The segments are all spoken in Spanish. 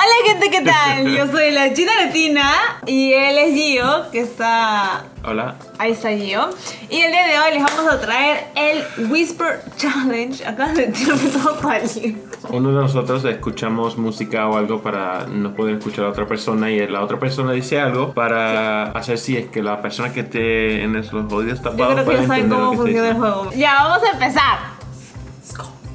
Hola gente, ¿qué tal? Yo soy la China Latina y él es Gio, que está... Hola. Ahí está Gio. Y el día de hoy les vamos a traer el Whisper Challenge. Acá de tirarme todo aliento. Uno de nosotros escuchamos música o algo para no poder escuchar a otra persona y la otra persona dice algo para hacer si es que la persona que esté en los oídos Yo tapados creo que ya saben cómo funciona el juego. Ya, vamos a empezar.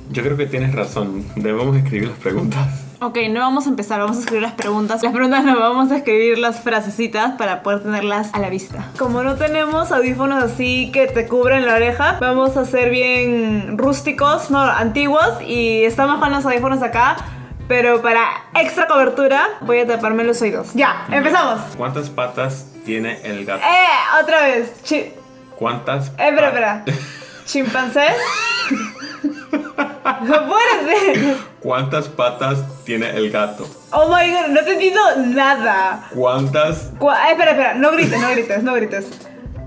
Yo creo que tienes razón. Debemos escribir las preguntas. Ok, no vamos a empezar, vamos a escribir las preguntas. Las preguntas no vamos a escribir las frasecitas para poder tenerlas a la vista. Como no tenemos audífonos así que te cubren la oreja, vamos a ser bien rústicos, no, antiguos y estamos con los audífonos acá. Pero para extra cobertura voy a taparme los oídos. Ya, empezamos. ¿Cuántas patas tiene el gato? Eh, otra vez. Chi- ¿Cuántas? eh, espera, espera. ¿Chimpancés? Apúrate. ¿Cuántas patas tiene el gato? Oh my god, no te entiendo nada. ¿Cuántas? Cu- eh, espera, espera, no grites, no grites, no grites.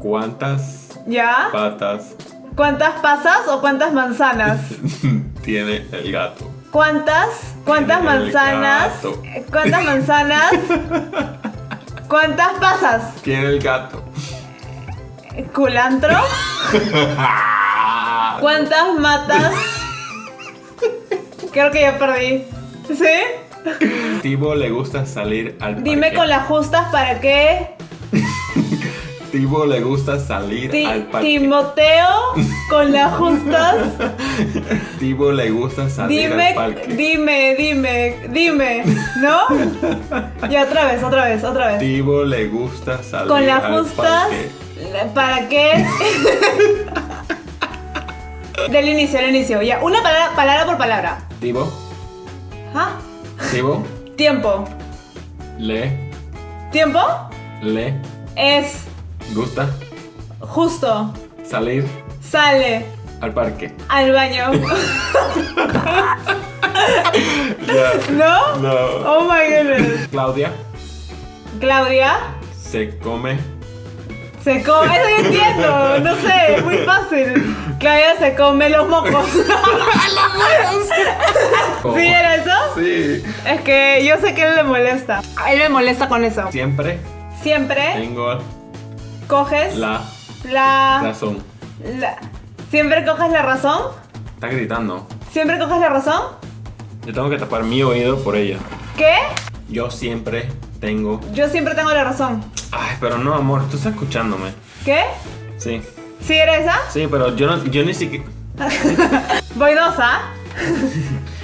¿Cuántas ¿Ya? patas ¿Cuántas pasas o cuántas manzanas? tiene el gato? ¿Cuántas? ¿Cuántas Tiene manzanas? gato. Eh, ¿Cuántas manzanas? ¿Cuántas pasas? Tiene el gato. ¿Culantro? ¿Cuántas matas? Creo que ya perdí. ¿Sí? Tibo le gusta salir al parque. Dime con las justas para qué. Tibo le gusta salir Ti- al parque. Timoteo con las justas. Tibo le gusta salir Dime, al parque. dime, dime, dime, ¿no? Ya otra vez, otra vez, otra vez. Tibo le gusta salir Con las justas, parque. ¿para qué? Del inicio, del inicio, ya, una palabra, palabra por palabra. Tibo, ¿Ah? Tiempo. le, Tiempo le es gusta justo. salir Sale al parque. al baño. ¿No? No. Oh my goodness. Claudia Claudia se come. Se come. Eso yo entiendo. No sé, es muy fácil. Claudia se come los mocos. ¿Sí era eso? Sí. Es que yo sé que él le molesta. A él me molesta con eso. Siempre Siempre tengo coges la la, razón. la- Siempre coges la razón. Está gritando. Siempre coges la razón. Yo tengo que tapar mi oído por ella. ¿Qué? Yo siempre tengo. Yo siempre tengo la razón. Ay, pero no, amor, tú estás escuchándome. ¿Qué? Sí. ¿Sí era esa? Sí, pero yo, no, yo ni siquiera. Voy dos, ¿ah?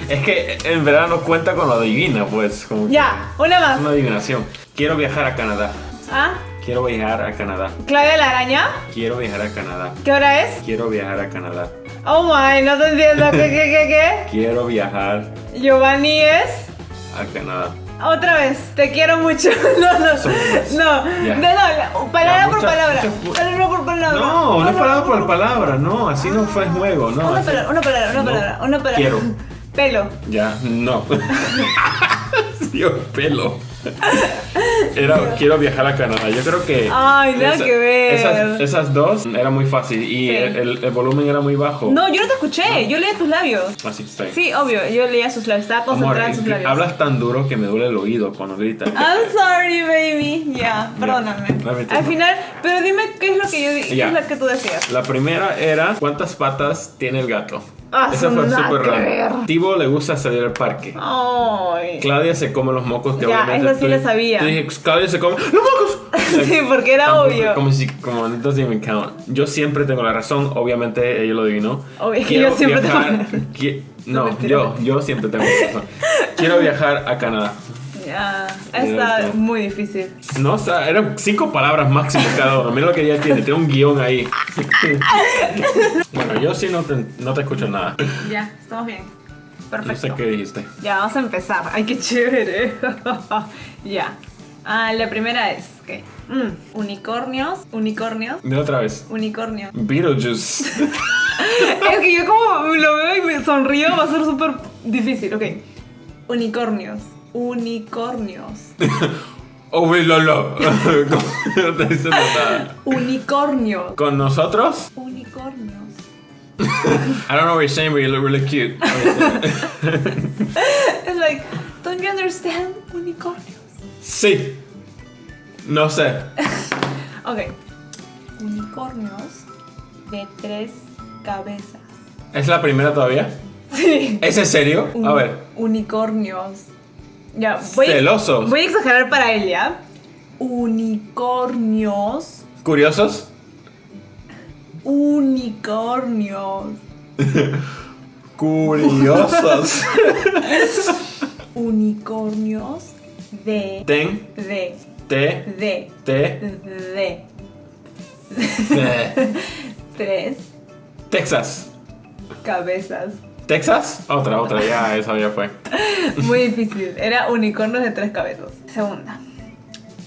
Es que en verdad no cuenta con lo divina, pues. Como Ya, una más. una adivinación. Quiero viajar a Canadá. ¿Ah? Quiero viajar a Canadá. Claudia la araña. Quiero viajar a Canadá. ¿Qué hora es? Quiero viajar a Canadá. Oh my, no te entiendo. ¿Qué, qué, qué, Quiero viajar qué? Giovanni es. a Canadá. Otra vez, te quiero mucho. No, no, no, no, no, palabra Ya, por palabra. Palabra por palabra. No, no es palabra por palabra, no, así no fue el juego, no. Una palabra, una palabra, una No palabra, una palabra. Quiero. Pelo. Ya, no. Dios, pelo. Era, quiero viajar a Canadá. Yo creo que. Ay, nada que ver. Esas, esas dos era muy fácil y Sí. el, el- volumen era muy bajo. No, yo no te escuché, yo leía tus labios. Así está. Sí, obvio, yo leía sus labios, estaba concentrada en sus labios. hablas tan duro que me duele el oído cuando gritas. I'm sorry, baby. Ya, perdóname. No, mentira, Al no. final, pero dime qué es lo que yo di- qué es lo que tú decías. La primera era ¿cuántas patas tiene el gato? Ah, Esa fue súper raro. Tibo le gusta salir al parque. Ay. Claudia se come los mocos que Ya, obviamente eso sí lo sabía. tú dije, Claudia se come los mocos. Sí, porque era Tampoco- obvio. Como si, como doesn't even count. Yo siempre tengo la razón, obviamente ella lo adivinó. Obvio que Quiero yo siempre tengo viajar- la razón. qui- No, No, yo, yo siempre tengo la razón. Quiero viajar a Canadá. Ya, Mira está muy difícil. No, o sea, eran cinco palabras máximo cada uno. Mira lo que ella tiene, tiene un guion ahí. bueno, yo sí no te, no te escucho nada. Ya, estamos bien. No Perfecto. sé qué dijiste. Ya, vamos a empezar. Ay, qué chévere. ya. Ah, la primera es que unicornios, unicornios, Dile otra vez. unicornios. Beetlejuice. es que yo como lo veo y me sonrío va a ser súper difícil. Ok. Unicornios, unicornios, Oh, we lolo. no te diciendo nada. unicornios, Con nosotros. unicornios. I don't know what you're saying, but you look really cute. Es like, Don't you understand? Unicornios. Sí. No sé. Ok. Unicornios de tres cabezas. ¿Es la primera todavía? Sí. ¿Es en serio? A ver. Unicornios. Ya, voy, Celosos. voy a exagerar para él, ¿ya? Unicornios. ¿Curiosos? Unicornios. Curiosos. Unicornios de. Ten, De. te, De. te, De. te. Tres Texas. cabezas. ¿Texas? Otra, otra, ya, esa ya fue. Muy difícil. Era unicornios de tres cabezas. Segunda.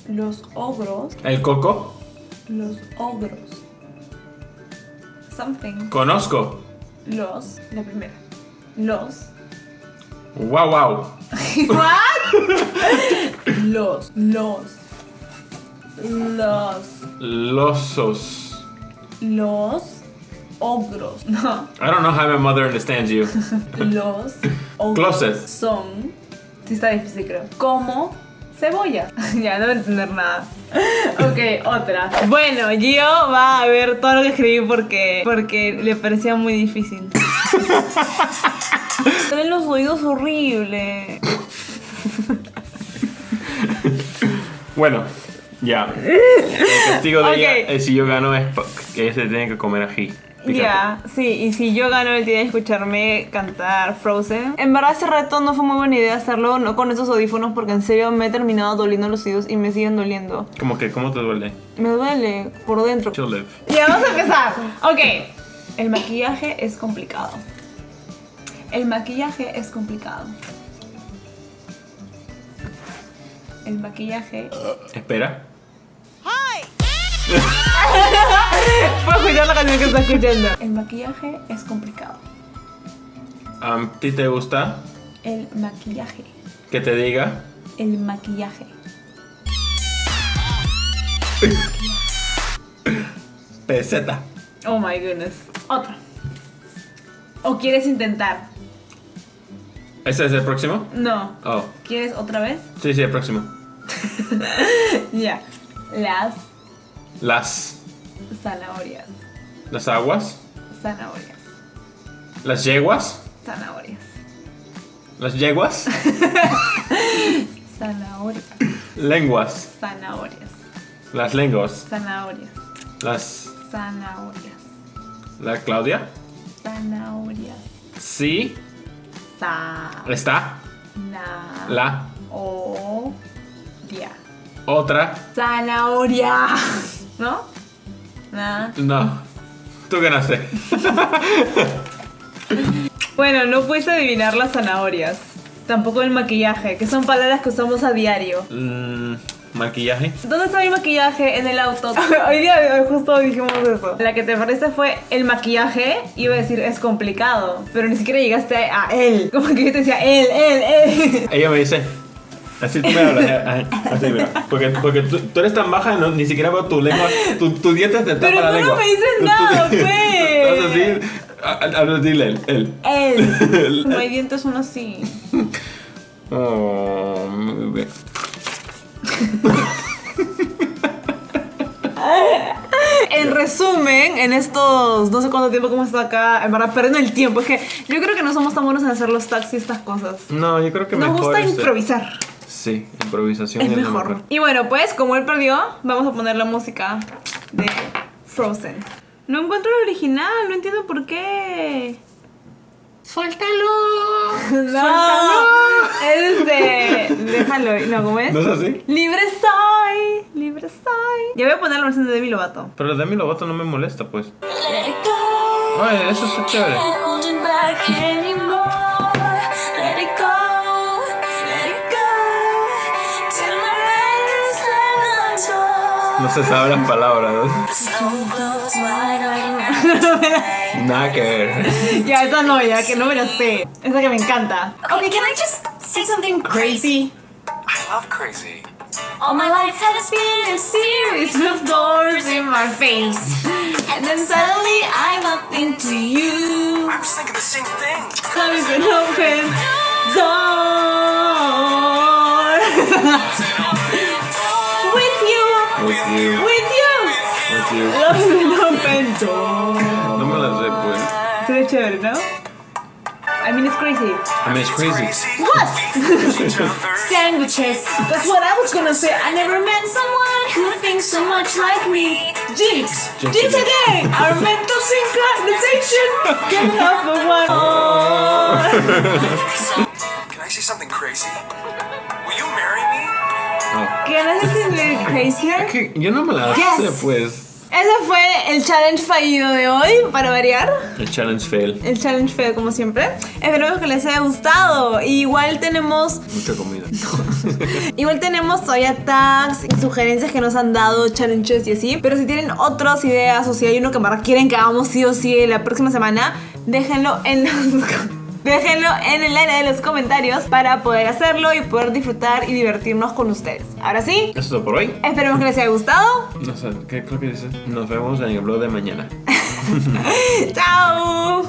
Los ogros. ¿El coco? Los ogros. Something. Conozco. Los. La primera. Los. Wow, wow. Los. Los. Los. Losos. Los. Ogros. No. I don't know how my mother understands you. Los. Ogros. Son. Sí, está difícil, creo. Como. Cebolla. ya, no voy a entender nada. ok, otra. Bueno, Gio va a ver todo lo que escribí porque, porque le parecía muy difícil. Tienen los oídos horribles. Bueno, ya. El castigo de Ok. ella, eh, si yo gano, es pa- que se tiene que comer ají. Ya, sí, y si yo gano, él tiene que escucharme cantar Frozen. En verdad, ese reto no fue muy buena idea hacerlo, no con esos audífonos, porque en serio me he terminado doliendo los oídos y me siguen doliendo. Como que, ¿cómo te duele? Me duele por dentro. Ya, vamos a empezar. Ok. El maquillaje es complicado. El maquillaje es complicado. El maquillaje. Espera. Escuchar la canción que está escuchando. El maquillaje es complicado. ¿A ti te gusta El maquillaje. que te diga? El maquillaje. Peseta. Oh my goodness. Otra. ¿O quieres intentar? ¿Ese es el próximo? No. Oh. ¿Quieres otra vez? Sí, sí, el próximo. Ya. Las Las. zanahorias. Las aguas. Zanahorias. Las yeguas. Zanahorias. Las yeguas. Zanahorias. Lenguas. Zanahorias. Las lenguas. Zanahorias. Las. Zanahorias. La Claudia. Zanahorias. Sí. Sa. Está. Na. La. O. Dia. Otra. Zanahoria. ¿No? Na. No. Tú ganaste. Bueno, no puedes adivinar las zanahorias. Tampoco el maquillaje, que son palabras que usamos a diario. Mm, maquillaje. ¿Dónde está mi maquillaje? En el auto. Hoy día justo dijimos eso. La que te parece fue el maquillaje. Iba a decir es complicado, pero ni siquiera llegaste a él. Como que yo te decía él, él, él. Ella me dice. Así tú me hablas. Así, mira. Porque, porque tú, tú eres tan baja, no, ni siquiera veo tu lengua. Tu, tu dieta te tapa Pero la tú no lengua. me dices nada, tú- pues. Estás así. Dile él. él. Él. No hay dientes son así. Oh. En resumen, en estos no sé cuánto tiempo que hemos estado acá, en verdad, perdiendo el tiempo. Es que yo creo que no somos tan buenos en hacer los y estas cosas. No, yo creo que Nos mejor gusta este- improvisar. Sí, improvisación Es es, lo mejor. Y bueno, pues como él perdió, vamos a poner la música de Frozen. No encuentro el original, no entiendo por qué. ¡Suéltalo! No, es de. Déjalo, ¿no? ¿Cómo es? ¿No es así? Libre soy, libre soy. Ya voy a poner la versión de Demi Lovato. Pero Demi Lovato no me molesta, pues. Let it go. Ay, eso está chévere. No se sabe las palabras. So close, why don't Nada que ver. Ya, esa no, ya que no me la sé. Esa que me encanta. Okay, can I just say something Crazy. I love crazy. All my life has been a series of doors in my face. And then suddenly I bumped into you. I was thinking the same thing. Close and open door. You. Love will open door. No me la sé, pues. Sería chévere, ¿no? I mean, it's crazy. I mean, it's crazy. What? Each other. Sandwiches. That's what I was gonna say. I never met someone who thinks so much like me. Jinx. Jinx Jinx again. Our mental synchronization. Getting off of one. Oh. Can I say something crazy? Will you marry me? No. Can I say something crazy? Es que yo no me la Yes. sé, pues. Ese fue el challenge fallido de hoy, para variar. El challenge fail. El challenge feo, como siempre. Esperemos que les haya gustado. Igual tenemos Mucha comida. Igual tenemos todavía tags y sugerencias que nos han dado, challenges y así. Pero si tienen otras ideas o si hay uno que más quieren que hagamos sí o sí la próxima semana, déjenlo en los... Déjenlo en el área de los comentarios para poder hacerlo y poder disfrutar y divertirnos con ustedes. Ahora sí, Eso es todo por hoy. esperemos que les haya gustado. No sé, ¿qué creo que dice? Nos vemos en el blog de mañana. ¡Chao!